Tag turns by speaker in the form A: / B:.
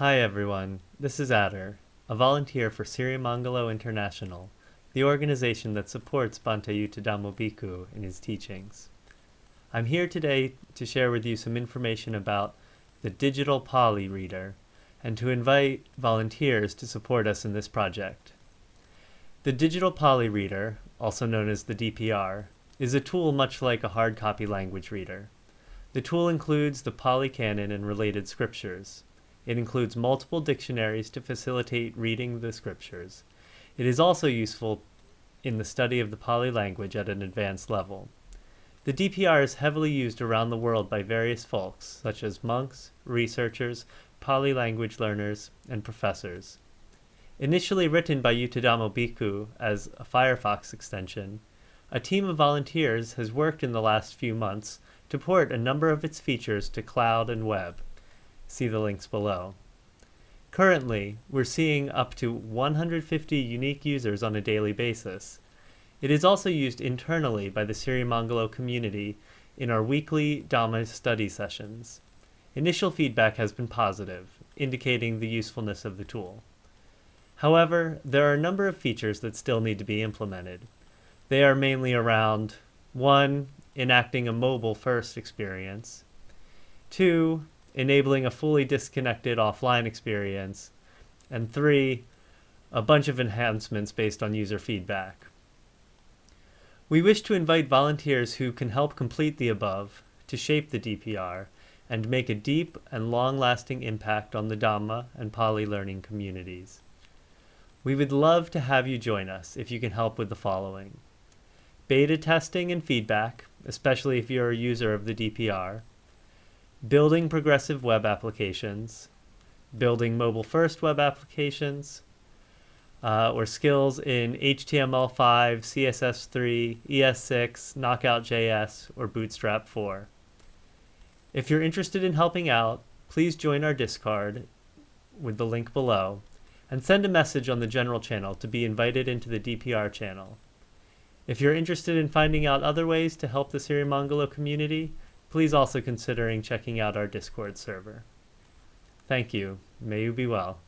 A: Hi everyone, this is Adder, a volunteer for Sirimangalo International, the organization that supports Bhante Yuttadhammo Bhikkhu in his teachings. I'm here today to share with you some information about the Digital Pali Reader and to invite volunteers to support us in this project. The Digital Pali Reader, also known as the DPR, is a tool much like a hard copy language reader. The tool includes the Pali Canon and related scriptures. It includes multiple dictionaries to facilitate reading the scriptures. It is also useful in the study of the Pali language at an advanced level. The DPR is heavily used around the world by various folks, such as monks, researchers, Pali language learners, and professors. Initially written by Yuttadhammo Bhikkhu as a Firefox extension, a team of volunteers has worked in the last few months to port a number of its features to cloud and web. See the links below. Currently, we're seeing up to 150 unique users on a daily basis. It is also used internally by the Sirimangalo community in our weekly Dhamma study sessions. Initial feedback has been positive, indicating the usefulness of the tool. However, there are a number of features that still need to be implemented. They are mainly around 1. Enacting a mobile first experience, 2. Enabling a fully disconnected offline experience, and 3. A bunch of enhancements based on user feedback. We wish to invite volunteers who can help complete the above to shape the DPR and make a deep and long-lasting impact on the Dhamma and Pali learning communities. We would love to have you join us if you can help with the following beta testing and feedback, especially if you're a user of the DPR, building progressive web applications, building mobile-first web applications, uh, or skills in HTML5, CSS3, ES6, Knockout.js, or Bootstrap 4. If you're interested in helping out, please join our Discord with the link below, and send a message on the general channel to be invited into the DPR channel. If you're interested in finding out other ways to help the Sirimangalo community, please also considering checking out our Discord server. Thank you. May you be well.